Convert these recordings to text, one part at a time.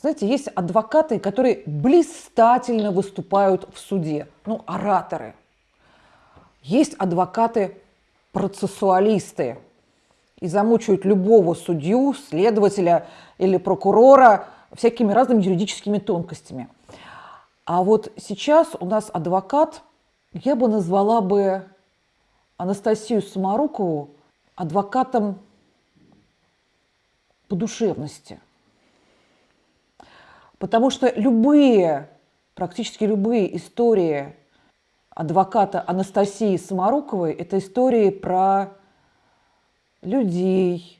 Знаете, есть адвокаты, которые блистательно выступают в суде, ну, ораторы. Есть адвокаты-процессуалисты и замучают любого судью, следователя или прокурора всякими разными юридическими тонкостями. А вот сейчас у нас адвокат, я бы назвала бы Анастасию Самарукову адвокатом по душевности – Потому что любые, практически любые истории адвоката Анастасии Самаруковой – это истории про людей,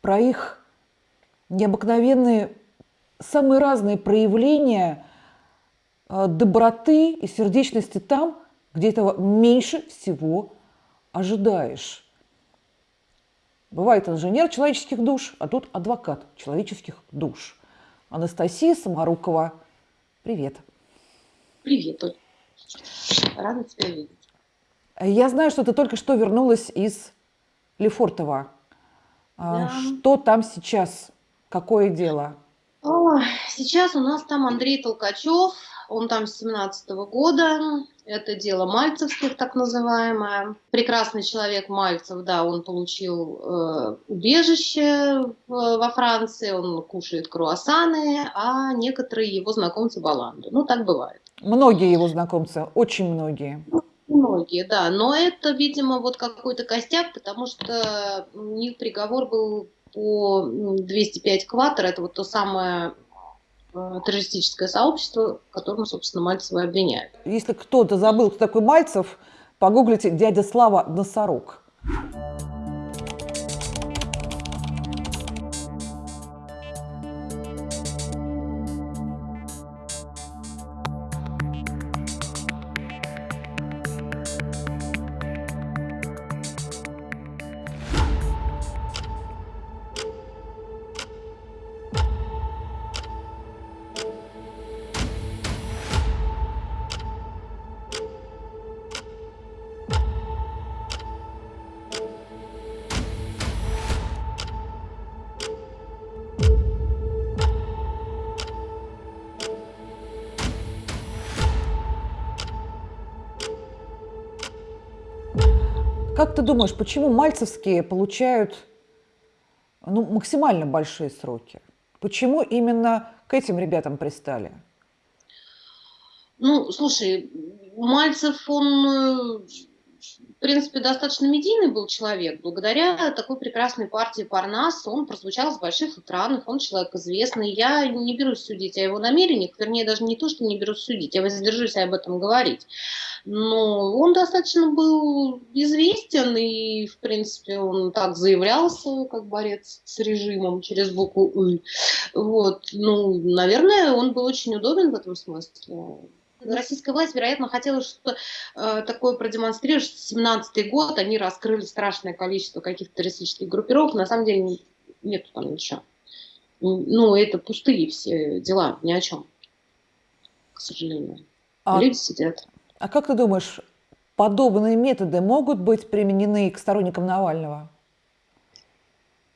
про их необыкновенные, самые разные проявления э, доброты и сердечности там, где этого меньше всего ожидаешь. Бывает инженер человеческих душ, а тут адвокат человеческих душ – Анастасия Самарукова. Привет. Привет, Оль. Рада тебя видеть. Я знаю, что ты только что вернулась из Лефортово. А, да. Что там сейчас? Какое дело? Сейчас у нас там Андрей Толкачев, он там с 17 -го года, это дело Мальцевских, так называемое. Прекрасный человек Мальцев, да, он получил э, убежище в, во Франции, он кушает круассаны, а некоторые его знакомцы баланду. Ну, так бывает. Многие его знакомцы, очень многие. Многие, да. Но это, видимо, вот какой-то костяк, потому что у них приговор был по 205 кватер, это вот то самое террористическое сообщество, которому, собственно, Мальцева обвиняют. Если кто-то забыл, кто такой Мальцев, погуглите «Дядя Слава Носорог». Думаешь, почему мальцевские получают ну, максимально большие сроки? Почему именно к этим ребятам пристали? Ну, слушай, Мальцев, он э, в принципе, достаточно медийный был человек. Благодаря такой прекрасной партии Парнас он прозвучал с больших экранов, он человек известный. Я не берусь судить о его намерениях, вернее, даже не то, что не берусь судить, я воздержусь об этом говорить. Но он достаточно был известен, и, в принципе, он так заявлялся, как борец с режимом через букву «ы». Вот. Ну, наверное, он был очень удобен в этом смысле российская власть, вероятно, хотела что-то э, такое продемонстрировать, что 17 год они раскрыли страшное количество каких-то террористических группировок. На самом деле нету там ничего. Ну, это пустые все дела, ни о чем, к сожалению. А, Люди сидят. А как ты думаешь, подобные методы могут быть применены к сторонникам Навального?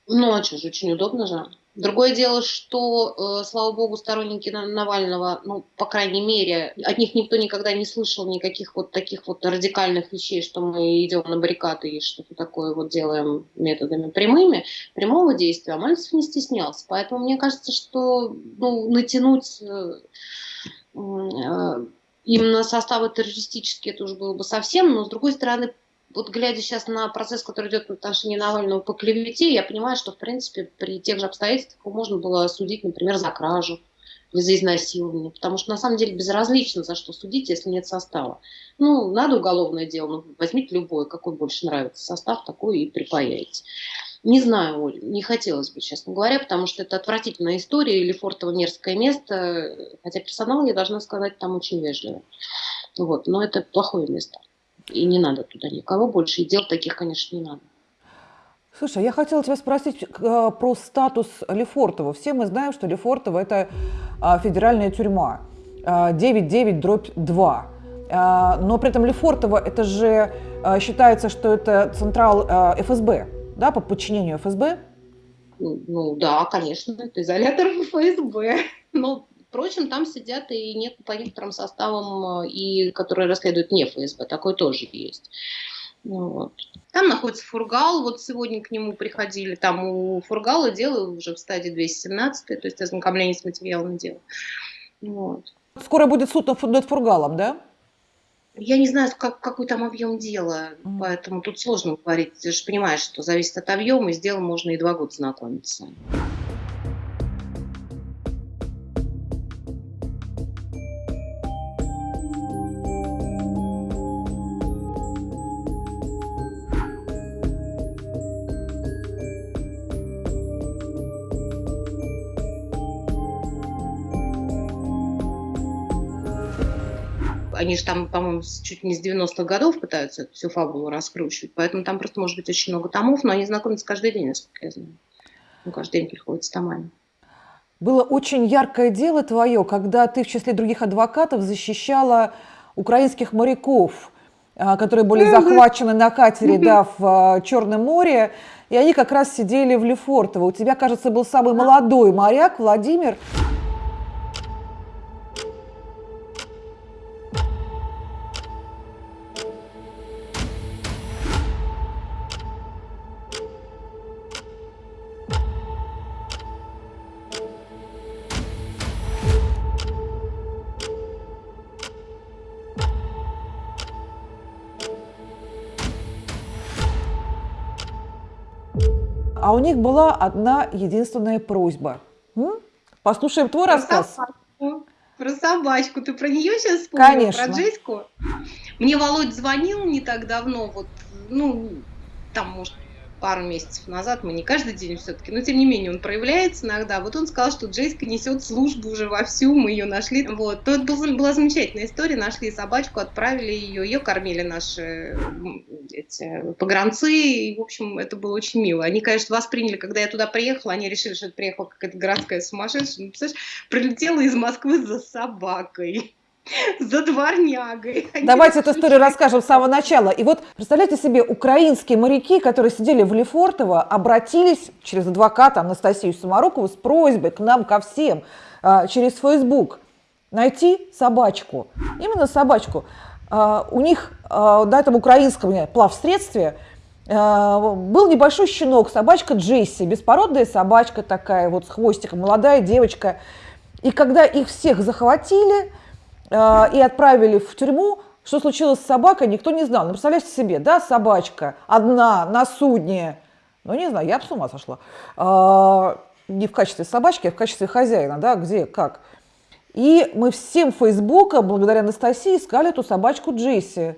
Ну, а что же, очень удобно же. Другое дело, что, э, слава богу, сторонники Навального, ну, по крайней мере, от них никто никогда не слышал никаких вот таких вот радикальных вещей, что мы идем на баррикады и что-то такое вот делаем методами прямыми, прямого действия, а Мальцев не стеснялся. Поэтому мне кажется, что ну, натянуть э, э, именно составы террористические, это уже было бы совсем, но с другой стороны, вот глядя сейчас на процесс, который идет в отношении Навального по клевете, я понимаю, что, в принципе, при тех же обстоятельствах можно было судить, например, за кражу или за изнасилование, потому что, на самом деле, безразлично, за что судить, если нет состава. Ну, надо уголовное дело, ну, возьмите любое, какой больше нравится состав, такой и припаяете. Не знаю, Оль, не хотелось бы, честно говоря, потому что это отвратительная история, или фортово мерзкое место, хотя персонал, я должна сказать, там очень вежливый. Вот, но это плохое место и не надо туда никого больше, и дел таких, конечно, не надо. Слушай, я хотела тебя спросить э, про статус Лефортова. Все мы знаем, что Лефортово – это э, федеральная тюрьма, э, 9-9 дробь 2. Э, но при этом Лефортово – это же э, считается, что это централ э, ФСБ, да, по подчинению ФСБ? Ну, ну да, конечно, это изолятор ФСБ. Но, впрочем, там сидят и нет по некоторым составам, э, и которые расследуют не ФСБ, такое тоже есть. Ну вот. Там находится Фургал, вот сегодня к нему приходили, там у Фургала дело уже в стадии 217, то есть ознакомление с материалом дела. Вот. Скоро будет суд над Фургалом, да? Я не знаю, как, какой там объем дела, mm. поэтому тут сложно говорить. Ты же понимаешь, что зависит от объема, и с делом можно и два года знакомиться. Они же там, по-моему, чуть не с 90-х годов пытаются всю фабулу раскручивать, поэтому там просто может быть очень много томов, но они знакомятся каждый день, насколько я знаю. Ну, каждый день приходят с томами. Было очень яркое дело твое, когда ты в числе других адвокатов защищала украинских моряков, а, которые были захвачены на катере да, в а, Черном море, и они как раз сидели в Лефортово. У тебя, кажется, был самый молодой моряк Владимир. А у них была одна единственная просьба. М? Послушаем твой про рассказ. Собачку. Про собачку. Ты про нее сейчас вспомнила? Конечно. Про Джеську? Мне Володь звонил не так давно, вот, ну, там, может, пару месяцев назад, мы не каждый день все-таки, но тем не менее он проявляется иногда. Вот он сказал, что Джейска несет службу уже вовсю, мы ее нашли. Вот. То это была замечательная история, нашли собачку, отправили ее, ее кормили наши эти, погранцы, и, в общем, это было очень мило. Они, конечно, восприняли, когда я туда приехала, они решили, что это приехала какая-то городская сумасшедшая. Ну, представляешь, прилетела из Москвы за собакой. За дворнягой. Давайте эту историю расскажем с самого начала. И вот представляете себе, украинские моряки, которые сидели в Лефортово, обратились через адвоката Анастасию Самарукову с просьбой к нам, ко всем, а, через Facebook найти собачку. Именно собачку. А, у них а, на этом украинском плавсредстве был небольшой щенок, собачка Джесси, беспородная собачка такая, вот с хвостиком, молодая девочка. И когда их всех захватили, и отправили в тюрьму, что случилось с собакой, никто не знал. Ну, представляете себе, да, собачка одна на судне, ну, не знаю, я бы с ума сошла. Э, не в качестве собачки, а в качестве хозяина, да, где, как. И мы всем Фейсбука, благодаря Анастасии, искали эту собачку Джесси.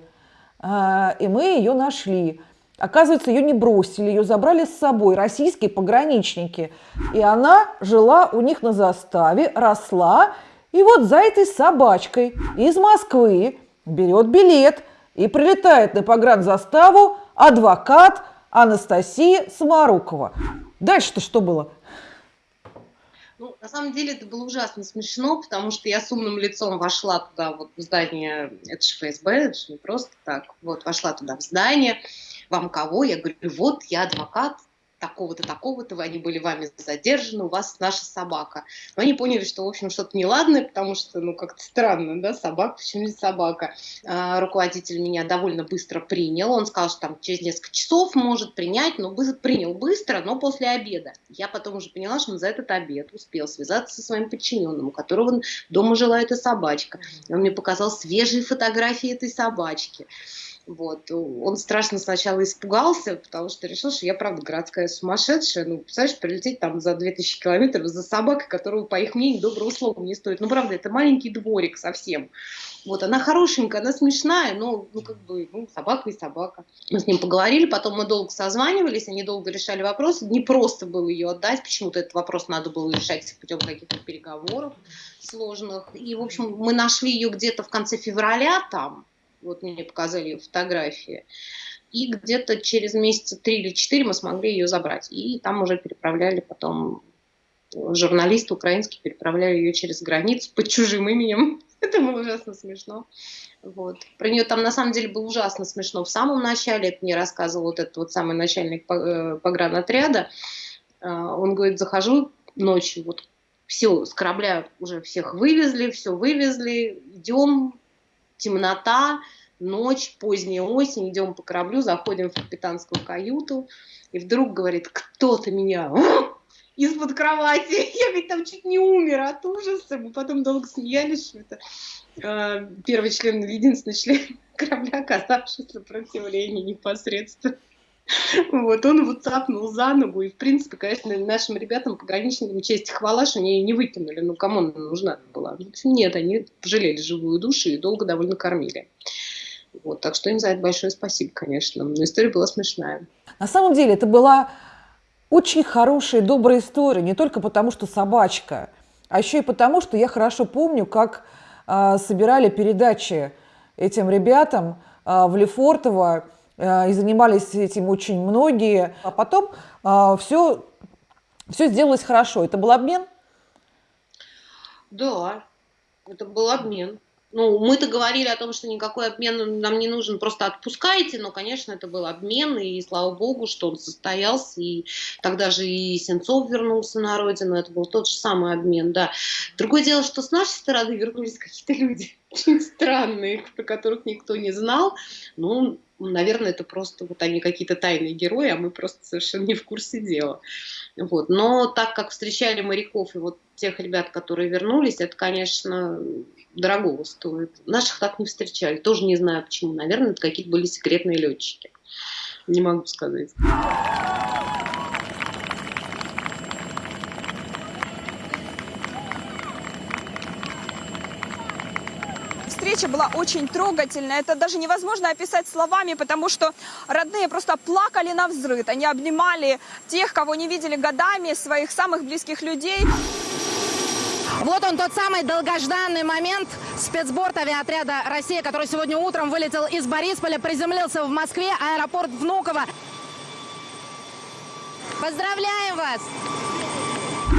Э, и мы ее нашли. Оказывается, ее не бросили, ее забрали с собой российские пограничники. И она жила у них на заставе, росла, и вот за этой собачкой из Москвы берет билет и прилетает на погранзаставу адвокат Анастасия Самарукова. Дальше-то что было? Ну, на самом деле это было ужасно смешно, потому что я с умным лицом вошла туда, вот в здание, это же ФСБ, это же не просто так, вот вошла туда в здание, вам кого? Я говорю, вот я адвокат такого-то, такого-то, они были вами задержаны, у вас наша собака. Но они поняли, что, в общем, что-то неладное, потому что, ну, как-то странно, да, собака, почему не собака? А, руководитель меня довольно быстро принял, он сказал, что там через несколько часов может принять, но бы, принял быстро, но после обеда. Я потом уже поняла, что он за этот обед успел связаться со своим подчиненным, у которого дома жила эта собачка. И он мне показал свежие фотографии этой собачки. Вот. Он страшно сначала испугался, потому что решил, что я, правда, городская сумасшедшая. Ну, представляешь, прилететь там за 2000 километров за собакой, которую, по их мнению, доброго слова не стоит. Ну, правда, это маленький дворик совсем. Вот, она хорошенькая, она смешная, но, ну, как бы, ну, собака и собака. Мы с ним поговорили, потом мы долго созванивались, они долго решали вопросы. Не просто было ее отдать, почему-то этот вопрос надо было решать путем каких-то переговоров сложных. И, в общем, мы нашли ее где-то в конце февраля там, вот мне показали ее фотографии. И где-то через месяца три или четыре мы смогли ее забрать. И там уже переправляли потом журналисты украинские переправляли ее через границу под чужим именем. Это было ужасно смешно. Вот. Про нее там на самом деле было ужасно смешно в самом начале. Это мне рассказывал вот этот вот самый начальник э, погранотряда. А, он говорит, захожу ночью, вот все, с корабля уже всех вывезли, все вывезли, идем, темнота, ночь, поздняя осень, идем по кораблю, заходим в капитанскую каюту, и вдруг говорит, кто-то меня из-под кровати. Я ведь там чуть не умер от ужаса. Мы потом долго смеялись, что это э, первый член, единственный член корабля, оказавший сопротивление непосредственно. Вот, он его цапнул за ногу, и, в принципе, конечно, нашим ребятам, пограничникам, честь хвала, что они не выкинули, ну, кому она нужна была? Нет, они пожалели живую душу и долго довольно кормили. Вот, так что им за это большое спасибо, конечно. Но история была смешная. На самом деле это была очень хорошая, добрая история, не только потому, что собачка, а еще и потому, что я хорошо помню, как э, собирали передачи этим ребятам э, в Лефортово, и занимались этим очень многие. А потом э, все, все сделалось хорошо. Это был обмен? Да, это был обмен. Ну, мы-то говорили о том, что никакой обмен нам не нужен, просто отпускайте, но, конечно, это был обмен, и слава богу, что он состоялся, и тогда же и Сенцов вернулся на родину, это был тот же самый обмен, да. Другое дело, что с нашей стороны вернулись какие-то люди очень странные, про которых никто не знал, ну, наверное, это просто вот они какие-то тайные герои, а мы просто совершенно не в курсе дела. Вот. Но так как встречали моряков и вот тех ребят, которые вернулись, это, конечно, дорогого стоит. Наших так не встречали, тоже не знаю почему. Наверное, это какие-то были секретные летчики. Не могу сказать. Встреча была очень трогательная. Это даже невозможно описать словами, потому что родные просто плакали на взрыв. Они обнимали тех, кого не видели годами, своих самых близких людей. Вот он тот самый долгожданный момент. Спецборт авиаотряда «Россия», который сегодня утром вылетел из Борисполя, приземлился в Москве, аэропорт Внуково. Поздравляем вас!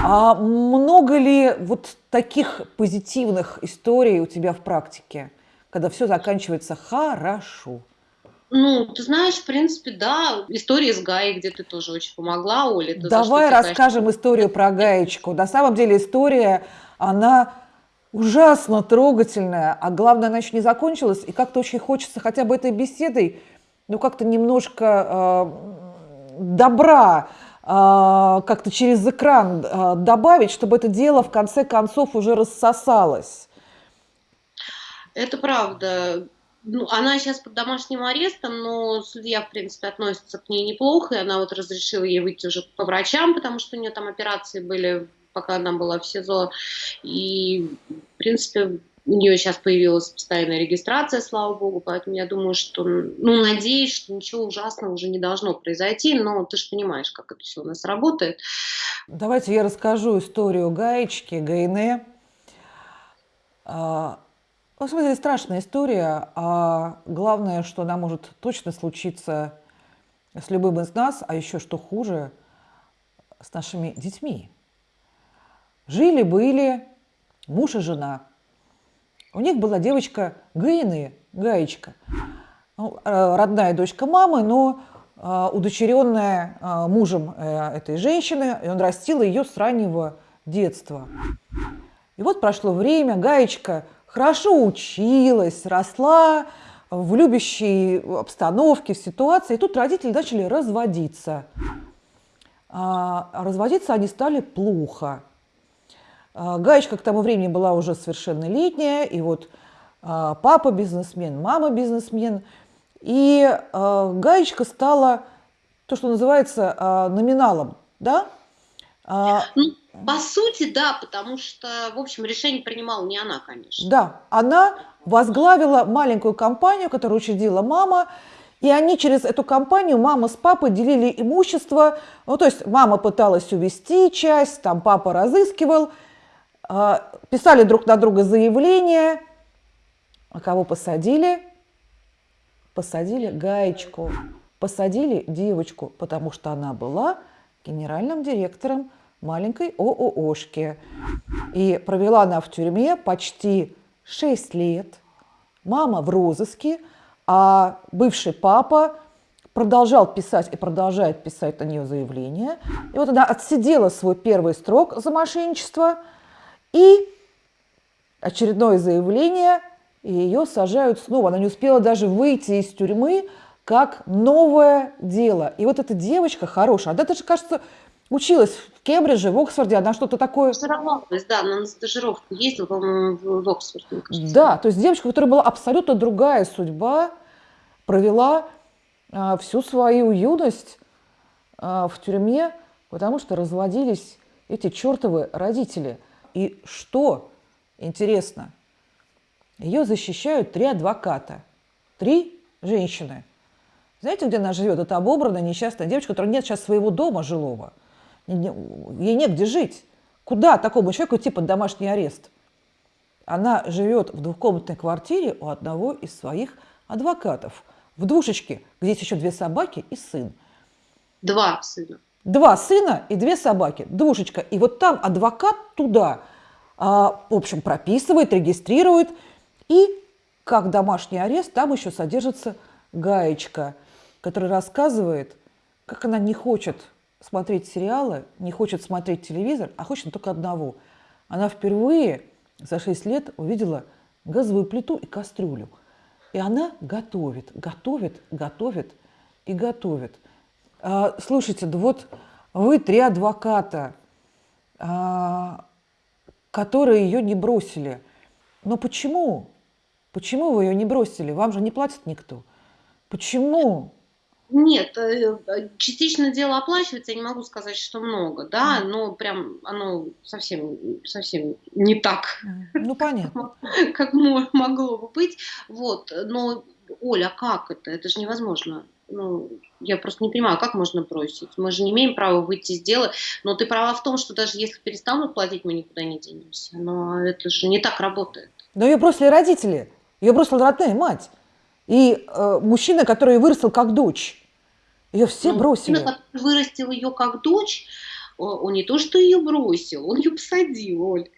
А много ли вот таких позитивных историй у тебя в практике, когда все заканчивается хорошо? Ну, ты знаешь, в принципе, да. История с Гаей, где ты тоже очень помогла, Оля. Давай расскажем конечно... историю про Гаечку. На самом деле история, она ужасно трогательная, а главное, она еще не закончилась, и как-то очень хочется хотя бы этой беседой, ну, как-то немножко э, добра как-то через экран а, добавить, чтобы это дело в конце концов уже рассосалось. Это правда. Ну, она сейчас под домашним арестом, но судья, в принципе, относится к ней неплохо, и она вот разрешила ей выйти уже по врачам, потому что у нее там операции были, пока она была в СИЗО. И, в принципе, у нее сейчас появилась постоянная регистрация, слава богу, поэтому я думаю, что, ну, надеюсь, что ничего ужасного уже не должно произойти, но ты же понимаешь, как это все у нас работает. Давайте я расскажу историю гаечки, Гайне. А, ну, смысле, страшная история, а главное, что она может точно случиться с любым из нас, а еще что хуже, с нашими детьми. Жили-были муж и жена – у них была девочка Гайны, Гаечка, ну, э, родная дочка мамы, но э, удочеренная э, мужем этой женщины, и он растил ее с раннего детства. И вот прошло время, Гаечка хорошо училась, росла в любящей обстановке, в ситуации, и тут родители начали разводиться. А разводиться они стали плохо. А, Гаечка к тому времени была уже совершеннолетняя, и вот а, папа бизнесмен, мама бизнесмен. И а, Гаечка стала то, что называется номиналом, да? Ну, по сути, да, потому что, в общем, решение принимала не она, конечно. Да, она возглавила маленькую компанию, которую учредила мама, и они через эту компанию, мама с папой делили имущество. Ну, то есть мама пыталась увести часть, там папа разыскивал – писали друг на друга заявления. А кого посадили? Посадили гаечку. Посадили девочку, потому что она была генеральным директором маленькой ОООшки. И провела она в тюрьме почти 6 лет. Мама в розыске, а бывший папа продолжал писать и продолжает писать на нее заявление. И вот она отсидела свой первый срок за мошенничество – И очередное заявление, и ее сажают снова. Она не успела даже выйти из тюрьмы, как новое дело. И вот эта девочка хорошая, она даже, кажется, училась в Кембридже, в Оксфорде, она что-то такое... Стажировалась, да, она на стажировку ездила, по-моему, в Оксфорд, мне кажется. Да, то есть девочка, у которой была абсолютно другая судьба, провела а, всю свою юность а, в тюрьме, потому что разводились эти чертовы родители. И что интересно, ее защищают три адвоката, три женщины. Знаете, где она живет? Это обобранная несчастная девочка, у которой нет сейчас своего дома жилого. Ей негде жить. Куда такому человеку идти под домашний арест? Она живет в двухкомнатной квартире у одного из своих адвокатов. В двушечке, где есть еще две собаки и сын. Два сына. Два сына и две собаки. Двушечка. И вот там адвокат туда, а, в общем, прописывает, регистрирует. И как домашний арест там еще содержится гаечка, которая рассказывает, как она не хочет смотреть сериалы, не хочет смотреть телевизор, а хочет только одного. Она впервые за 6 лет увидела газовую плиту и кастрюлю. И она готовит, готовит, готовит и готовит. А, слушайте, да вот вы три адвоката, а, которые ее не бросили. Но почему? Почему вы ее не бросили? Вам же не платит никто. Почему? Нет, э, э, частично дело оплачивается, я не могу сказать, что много, да, но прям оно совсем, совсем не так. Ну, понятно. Как могло бы быть. Вот, но, Оля, как это? Это же невозможно. Ну, я просто не понимаю, как можно бросить? Мы же не имеем права выйти из дела. Но ты права в том, что даже если перестанут платить, мы никуда не денемся. Но это же не так работает. Но ее бросили родители. Ее бросила родная мать. И э, мужчина, который вырастил как дочь. Ее все ну, бросили. Мужчина, который вырастил ее как дочь, он не то, что ее бросил, он ее посадил, Оль.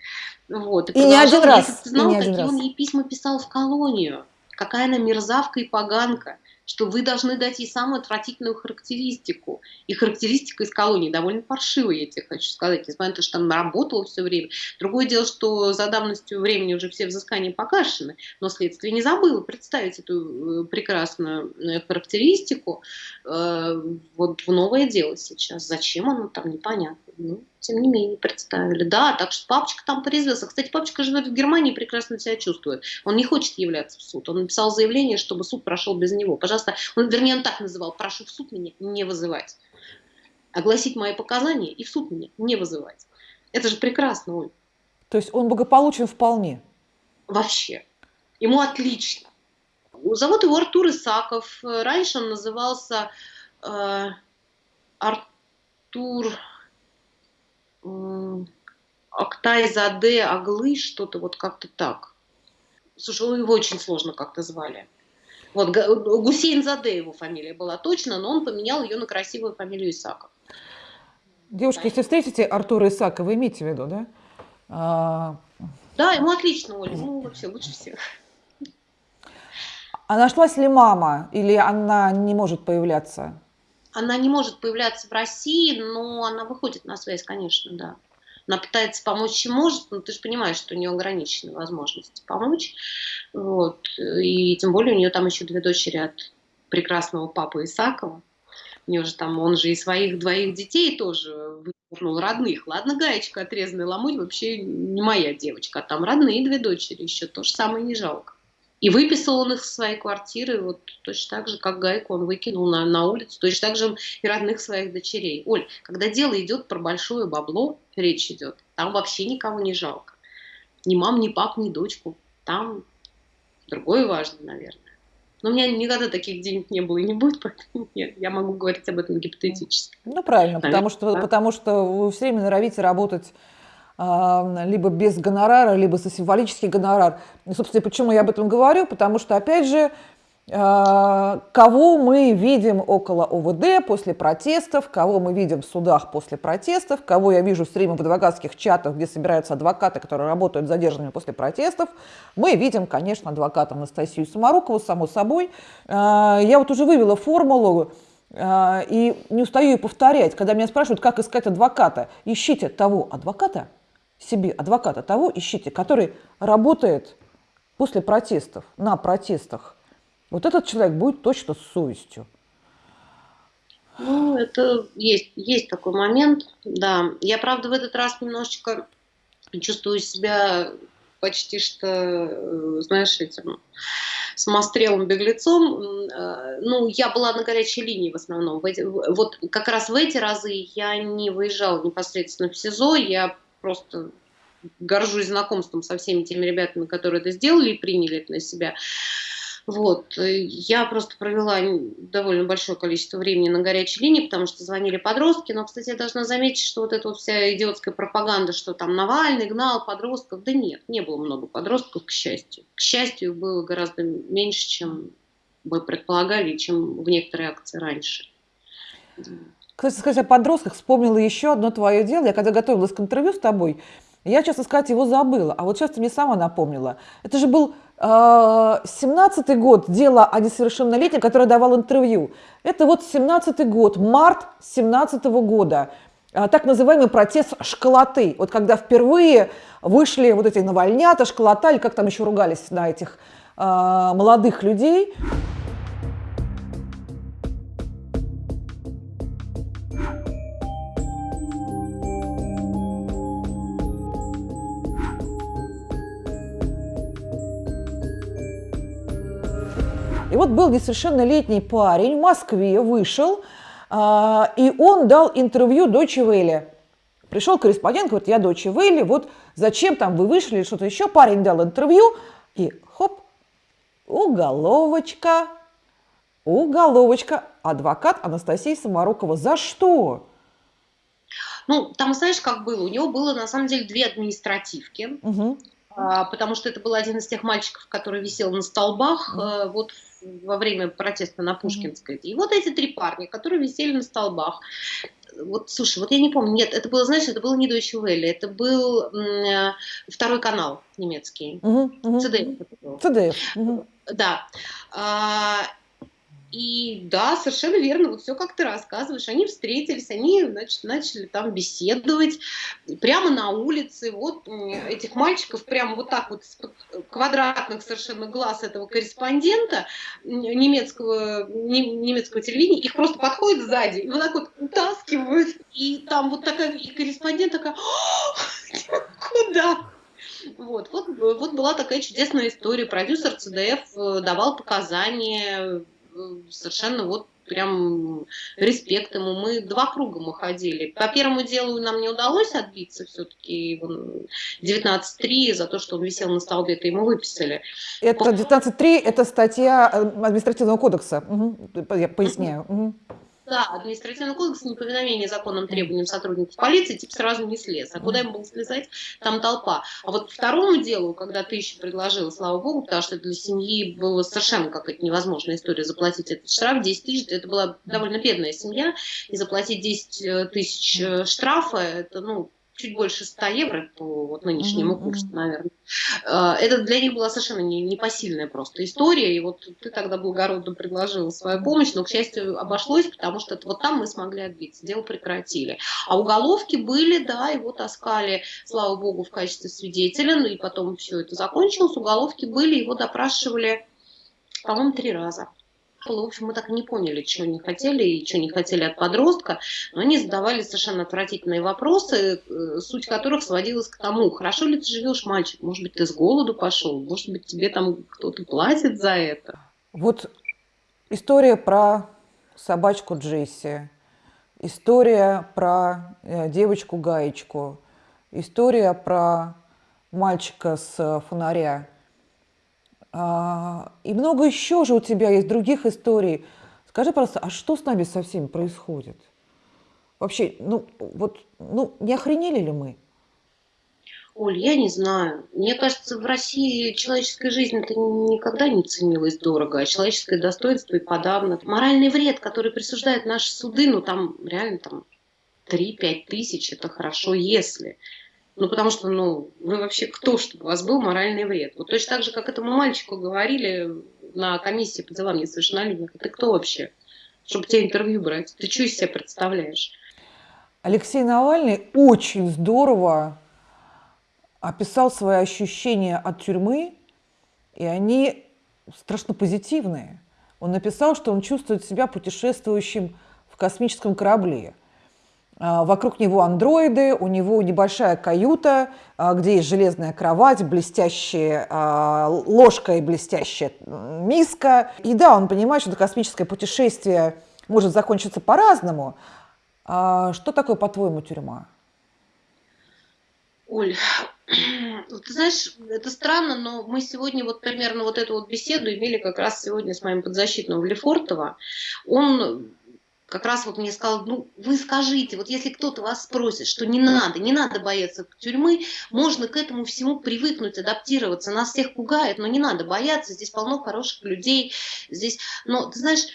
Вот, и, и не один раз. Если ты знал, какие он ей письма писал в колонию. Какая она мерзавка и поганка что вы должны дать ей самую отвратительную характеристику. И характеристика из колонии довольно паршивая, я тебе хочу сказать, несмотря на то, что она работала все время. Другое дело, что за давностью времени уже все взыскания погашены, но следствие не забыло представить эту э, прекрасную э, характеристику э, вот в новое дело сейчас. Зачем оно там, непонятно. Ну, тем не менее, представили. Да, так что папочка там порезвился. Кстати, папочка живет в Германии и прекрасно себя чувствует. Он не хочет являться в суд. Он написал заявление, чтобы суд прошел без него. Пожалуйста, он, вернее, он так называл, прошу в суд меня не вызывать. Огласить мои показания и в суд меня не вызывать. Это же прекрасно, Оль. То есть он благополучен вполне? Вообще. Ему отлично. Зовут его Артур Исаков. Раньше он назывался э, Артур... Актай Заде Аглы, что-то вот как-то так. Слушай, его очень сложно как-то звали. Вот Гусейн Заде его фамилия была точно, но он поменял ее на красивую фамилию Исаков. Девушка, если встретите Артура Исакова, имейте в виду, да? А... Да, ему отлично, Оля, ему вообще лучше всех. А нашлась ли мама или она не может появляться? Она не может появляться в России, но она выходит на связь, конечно, да. Она пытается помочь, чем может, но ты же понимаешь, что у нее ограничены возможности помочь. Вот. И тем более у нее там еще две дочери от прекрасного папы Исакова. У нее же там, он же и своих двоих детей тоже выкупнул, родных. Ладно, гаечка отрезанная ломоть вообще не моя девочка, а там родные две дочери еще, то же самое не жалко. И выписал он их из своей квартиры, вот точно так же, как Гайку он выкинул на, на улицу, точно так же и родных своих дочерей. Оль, когда дело идет про большое бабло, речь идет, там вообще никого не жалко. Ни мам, ни пап, ни дочку. Там другое важно, наверное. Но у меня никогда таких денег не было и не будет, поэтому нет, я могу говорить об этом гипотетически. Ну, правильно, наверное, потому что, да? потому что вы все время норовите работать либо без гонорара, либо за символический гонорар. И, собственно, почему я об этом говорю? Потому что, опять же, а, кого мы видим около ОВД после протестов, кого мы видим в судах после протестов, кого я вижу все время в адвокатских чатах, где собираются адвокаты, которые работают задержанными после протестов, мы видим, конечно, адвоката Анастасию Самарукову, само собой. А, я вот уже вывела формулу, а, и не устаю ее повторять, когда меня спрашивают, как искать адвоката. Ищите того адвоката, себе адвоката того ищите, который работает после протестов, на протестах. Вот этот человек будет точно с совестью. Ну, это есть, есть такой момент, да. Я, правда, в этот раз немножечко чувствую себя почти что, э, знаешь, этим самострелом беглецом. Э, ну, я была на горячей линии в основном. Вот как раз в эти разы я не выезжала непосредственно в СИЗО, я просто горжусь знакомством со всеми теми ребятами, которые это сделали и приняли это на себя. Вот. Я просто провела довольно большое количество времени на горячей линии, потому что звонили подростки. Но, кстати, я должна заметить, что вот эта вот вся идиотская пропаганда, что там Навальный гнал подростков, да нет, не было много подростков, к счастью. К счастью, было гораздо меньше, чем мы предполагали, чем в некоторые акции раньше. Кстати, сказать о подростках, вспомнила еще одно твое дело. Я когда готовилась к интервью с тобой, я, честно сказать, его забыла. А вот сейчас ты мне сама напомнила. Это же был э, 17-й год, дело о несовершеннолетнем, который давал интервью. Это вот 17-й год, март 17 -го года. Э, так называемый протест школоты. Вот когда впервые вышли вот эти навальнята, школота, или как там еще ругались на этих э, молодых людей. И вот был несовершеннолетний парень в Москве, вышел, а, и он дал интервью Дочи Вэлли. Пришел корреспондент, говорит, я Дочи Вэлли, вот зачем там вы вышли что-то еще. Парень дал интервью, и хоп, уголовочка, уголовочка. Адвокат Анастасия Самарокова. За что? Ну, там, знаешь, как было? У него было, на самом деле, две административки. Угу. Потому что это был один из тех мальчиков, который висел на столбах. Угу. Вот во время протеста на Пушкинской. И вот эти три парня, которые висели на столбах. Вот, слушай, вот я не помню, нет, это было, знаешь, это было не Deutsche Welle, это был э, второй канал немецкий. CDF. Угу. Да. И да, совершенно верно, вот все как ты рассказываешь. Они встретились, они значит, начали там беседовать прямо на улице. Вот этих мальчиков прямо вот так вот с квадратных совершенно глаз этого корреспондента немецкого, немецкого телевидения, их просто подходят сзади и вот так вот утаскивают. И там вот такая, и корреспондент такая, куда? Вот, вот, вот была такая чудесная история. Продюсер ЦДФ э, давал показания совершенно вот прям респект ему. Мы два круга мы ходили. По первому делу нам не удалось отбиться все-таки 19.3 за то, что он висел на столбе, это ему выписали. Это 19.3, это статья э, административного кодекса, угу. я поясняю. Угу. Да, административный кодекс неповиновение законным требованиям сотрудников полиции, типа сразу не слез. А куда им было слезать? Там толпа. А вот второму делу, когда ты еще предложила, слава богу, потому что для семьи было совершенно какая-то невозможная история заплатить этот штраф, 10 тысяч, это была довольно бедная семья, и заплатить 10 э, тысяч э, штрафа, это, ну, чуть больше 100 евро по вот нынешнему курсу, наверное. А, это для них была совершенно не, непосильная просто история, и вот ты тогда благородно предложил свою помощь, но, к счастью, обошлось, потому что вот там мы смогли отбиться, дело прекратили. А уголовки были, да, его таскали, слава богу, в качестве свидетеля, ну и потом все это закончилось, уголовки были, его допрашивали, по-моему, три раза. В общем, мы так и не поняли, чего не хотели и чего не хотели от подростка, но они задавали совершенно отвратительные вопросы, э, суть которых сводилась к тому, хорошо ли ты живешь, мальчик, может быть, ты с голоду пошел, может быть, тебе там кто-то платит за это. Вот история про собачку Джесси, история про э, девочку-гаечку, история про мальчика с фонаря – а, и много еще же у тебя есть других историй. Скажи, просто, а что с нами со всеми происходит? Вообще, ну, вот, ну, не охренели ли мы? Оль, я не знаю. Мне кажется, в России человеческая жизнь это никогда не ценилась дорого, а человеческое достоинство и подавно. Моральный вред, который присуждают наши суды, ну там реально там 3-5 тысяч, это хорошо, если. Ну, потому что, ну, вы вообще кто, чтобы у вас был моральный вред? Вот точно так же, как этому мальчику говорили на комиссии по делам несовершеннолетних. Ты кто вообще, чтобы тебе интервью брать? Ты что из себя представляешь? Алексей Навальный очень здорово описал свои ощущения от тюрьмы, и они страшно позитивные. Он написал, что он чувствует себя путешествующим в космическом корабле. А, вокруг него андроиды, у него небольшая каюта, а, где есть железная кровать, блестящая а, ложка и блестящая миска. И да, он понимает, что это космическое путешествие может закончиться по-разному. Что такое, по-твоему, тюрьма? Оль, ты знаешь, это странно, но мы сегодня вот примерно вот эту вот беседу имели как раз сегодня с моим подзащитным Лефортово. Он как раз вот мне сказал, ну, вы скажите, вот если кто-то вас спросит, что не надо, не надо бояться тюрьмы, можно к этому всему привыкнуть, адаптироваться. Нас всех пугает, но не надо бояться, здесь полно хороших людей, здесь, но ты знаешь,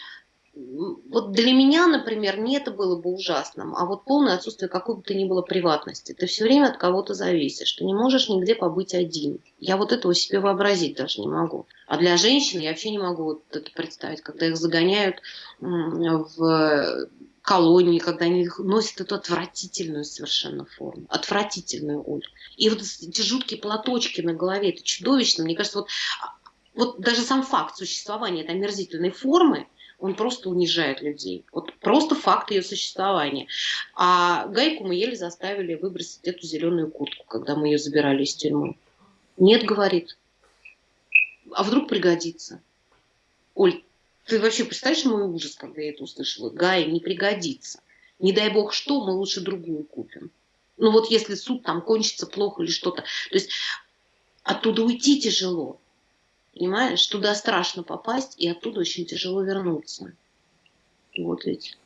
вот для меня, например, не это было бы ужасным, а вот полное отсутствие какой бы то ни было приватности. Ты все время от кого-то зависишь, ты не можешь нигде побыть один. Я вот этого себе вообразить даже не могу. А для женщин я вообще не могу вот это представить, когда их загоняют в колонии, когда они носят эту отвратительную совершенно форму. Отвратительную, Оль. И вот эти жуткие платочки на голове, это чудовищно. Мне кажется, вот, а, вот даже сам факт существования этой омерзительной формы – он просто унижает людей. Вот просто факт ее существования. А Гайку мы еле заставили выбросить эту зеленую куртку, когда мы ее забирали из тюрьмы. Нет, говорит. А вдруг пригодится? Оль, ты вообще представляешь мой ужас, когда я это услышала? Гай, не пригодится. Не дай бог что, мы лучше другую купим. Ну вот если суд там кончится плохо или что-то. То есть оттуда уйти тяжело. Понимаешь, туда страшно попасть, и оттуда очень тяжело вернуться. Вот ведь.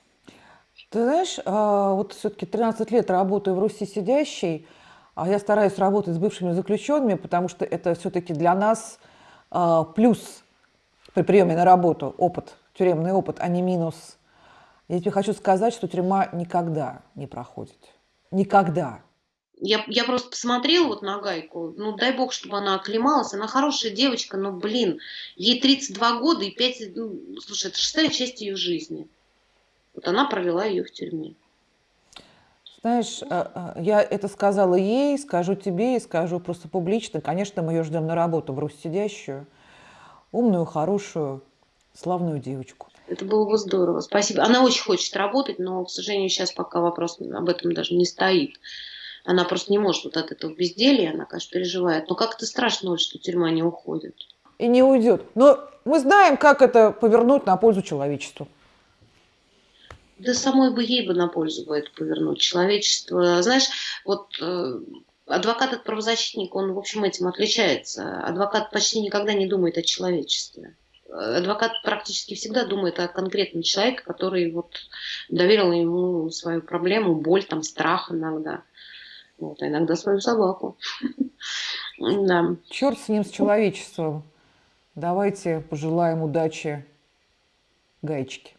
Ты знаешь, а, вот все-таки 13 лет работаю в Руси сидящей, а я стараюсь работать с бывшими заключенными, потому что это все-таки для нас а, плюс при приеме на работу, опыт, тюремный опыт, а не минус. Я тебе хочу сказать, что тюрьма никогда не проходит. Никогда. Я, я просто посмотрела вот на Гайку, ну дай бог, чтобы она оклемалась, она хорошая девочка, но, блин, ей 32 года и 5, ну, слушай, это шестая часть ее жизни. Вот она провела ее в тюрьме. Знаешь, а, а, я это сказала ей, скажу тебе и скажу просто публично. Конечно, мы ее ждем на работу в сидящую, умную, хорошую, славную девочку. Это было бы здорово, спасибо. Она очень хочет работать, но, к сожалению, сейчас пока вопрос об этом даже не стоит. Она просто не может вот от этого безделья, она, конечно, переживает. Но как-то страшно, что тюрьма не уходит. И не уйдет. Но мы знаем, как это повернуть на пользу человечеству. Да самой бы ей бы на пользу бы это повернуть. Человечество, знаешь, вот э, адвокат от правозащитника, он, в общем, этим отличается. Адвокат почти никогда не думает о человечестве. Адвокат практически всегда думает о конкретном человеке, который вот доверил ему свою проблему, боль, там, страх иногда. Вот, а иногда свою собаку. да. Черт с ним, с человечеством. Давайте пожелаем удачи гаечке.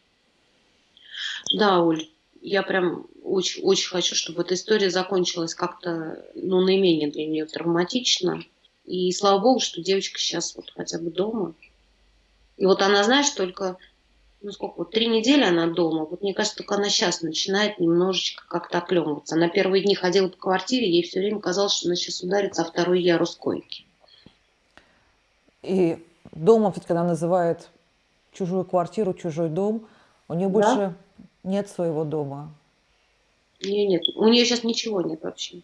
Да, Оль, я прям очень, очень хочу, чтобы эта история закончилась как-то, ну, наименее для нее травматично. И слава богу, что девочка сейчас вот хотя бы дома. И вот она, знаешь, только ну сколько, вот три недели она дома, вот мне кажется, только она сейчас начинает немножечко как-то оклемываться. Она первые дни ходила по квартире, ей все время казалось, что она сейчас ударится о второй ярус койки. И дома, ведь когда называет чужую квартиру, чужой дом, у нее да? больше нет своего дома. У нее нет, у нее сейчас ничего нет вообще.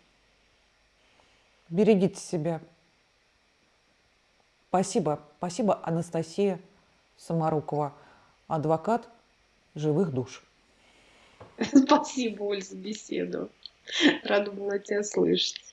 Берегите себя. Спасибо. Спасибо, Анастасия Самарукова адвокат живых душ. Спасибо, Оль, за беседу. Рада была тебя слышать.